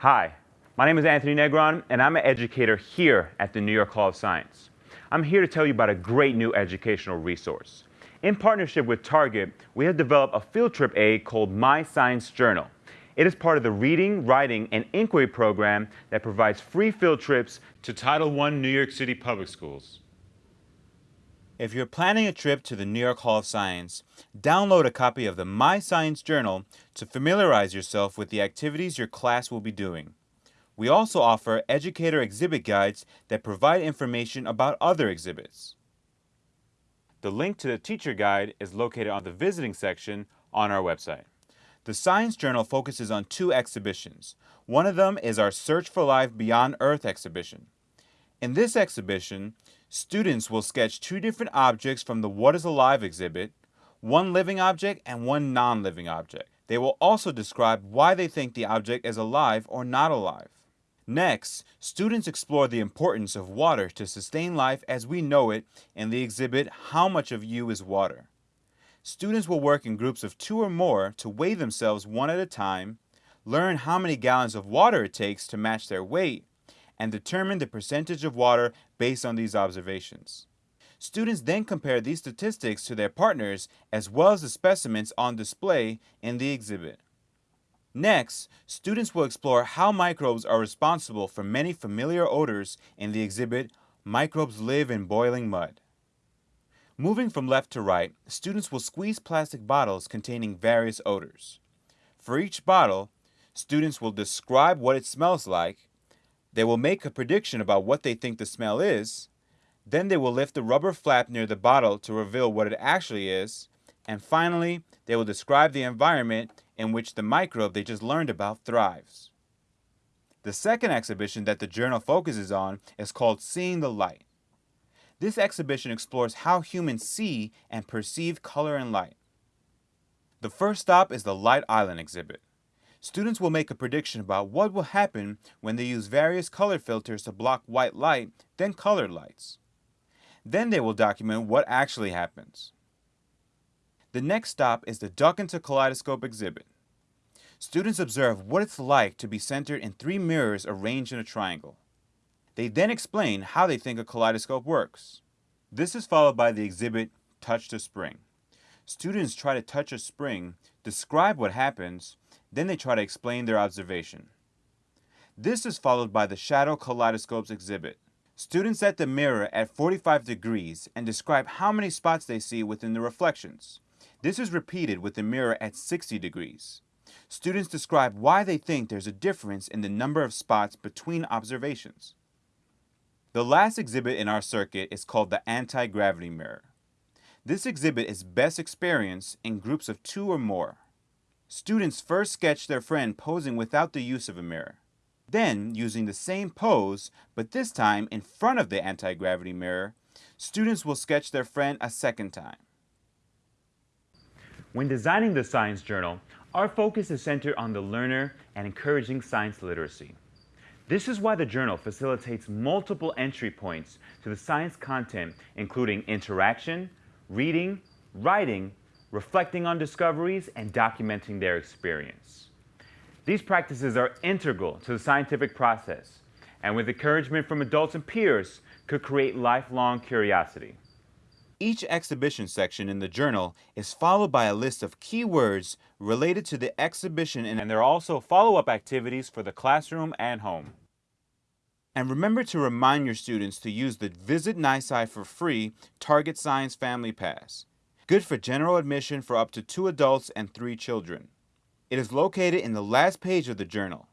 Hi, my name is Anthony Negron, and I'm an educator here at the New York Hall of Science. I'm here to tell you about a great new educational resource. In partnership with Target, we have developed a field trip aid called My Science Journal. It is part of the Reading, Writing, and Inquiry program that provides free field trips to Title I New York City Public Schools. If you're planning a trip to the New York Hall of Science, download a copy of the My Science Journal to familiarize yourself with the activities your class will be doing. We also offer educator exhibit guides that provide information about other exhibits. The link to the teacher guide is located on the visiting section on our website. The Science Journal focuses on two exhibitions. One of them is our Search for Life Beyond Earth exhibition. In this exhibition, students will sketch two different objects from the What is Alive exhibit, one living object and one non-living object. They will also describe why they think the object is alive or not alive. Next, students explore the importance of water to sustain life as we know it in the exhibit How Much of You is Water. Students will work in groups of two or more to weigh themselves one at a time, learn how many gallons of water it takes to match their weight, and determine the percentage of water based on these observations. Students then compare these statistics to their partners as well as the specimens on display in the exhibit. Next, students will explore how microbes are responsible for many familiar odors in the exhibit Microbes Live in Boiling Mud. Moving from left to right, students will squeeze plastic bottles containing various odors. For each bottle, students will describe what it smells like they will make a prediction about what they think the smell is. Then they will lift the rubber flap near the bottle to reveal what it actually is. And finally, they will describe the environment in which the microbe they just learned about thrives. The second exhibition that the journal focuses on is called Seeing the Light. This exhibition explores how humans see and perceive color and light. The first stop is the Light Island exhibit. Students will make a prediction about what will happen when they use various color filters to block white light, then colored lights. Then they will document what actually happens. The next stop is the Duck into Kaleidoscope exhibit. Students observe what it's like to be centered in three mirrors arranged in a triangle. They then explain how they think a kaleidoscope works. This is followed by the exhibit Touch the Spring. Students try to touch a spring, describe what happens, then they try to explain their observation. This is followed by the Shadow Kaleidoscopes exhibit. Students set the mirror at 45 degrees and describe how many spots they see within the reflections. This is repeated with the mirror at 60 degrees. Students describe why they think there's a difference in the number of spots between observations. The last exhibit in our circuit is called the Anti-Gravity Mirror. This exhibit is best experienced in groups of two or more. Students first sketch their friend posing without the use of a mirror. Then, using the same pose, but this time in front of the anti-gravity mirror, students will sketch their friend a second time. When designing the Science Journal, our focus is centered on the learner and encouraging science literacy. This is why the journal facilitates multiple entry points to the science content, including interaction, reading, writing, reflecting on discoveries, and documenting their experience. These practices are integral to the scientific process, and with encouragement from adults and peers, could create lifelong curiosity. Each exhibition section in the journal is followed by a list of keywords related to the exhibition and there are also follow-up activities for the classroom and home. And remember to remind your students to use the Visit NYSCI for free Target Science Family Pass good for general admission for up to two adults and three children. It is located in the last page of the journal.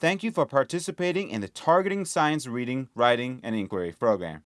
Thank you for participating in the Targeting Science Reading, Writing, and Inquiry program.